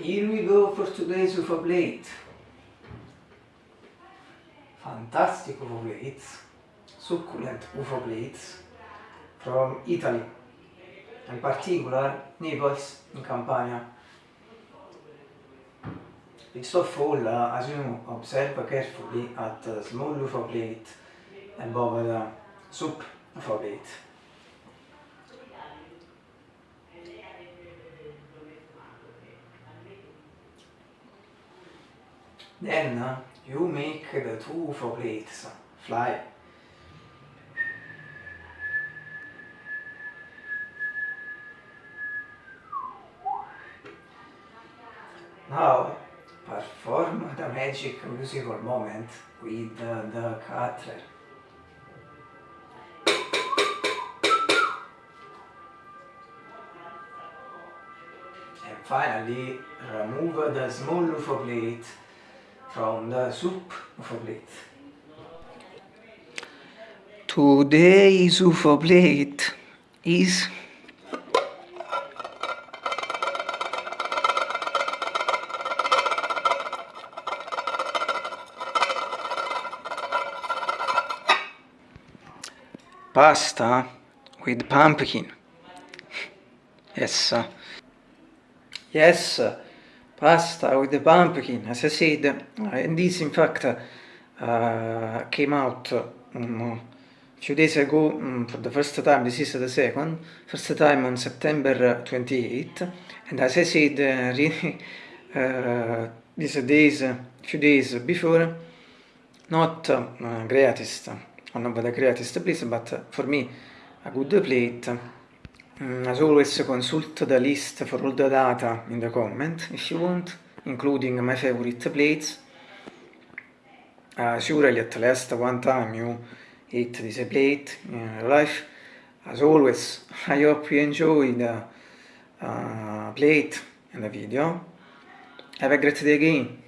Here we go for today's UFO blade. Fantastic UFO blades, succulent UFO blades from Italy, in particular Naples in Campania. It's so full uh, as you observe carefully at uh, small UFO plate above the soup UFO plate. Then you make the two plates fly. Now perform the magic musical moment with the, cutter. And finally remove the small UFO plate from the soup UFO plate. Today's UFO plate is pasta with pumpkin. Yes. Yes, pasta with the pumpkin, as I said, uh, and this in fact uh, came out um, a few days ago um, for the first time, this is the second, first time on September 28, and as I said, uh, really, uh, these days, a few days before, not uh, greatest, one of the greatest place, but for me, a good plate. Mm, as always, consult the list for all the data in the comment if you want, including my favorite plates. Uh, surely at least one time you eat this plate in your life. As always, I hope you enjoy the uh, plate and the video. Have a great day again.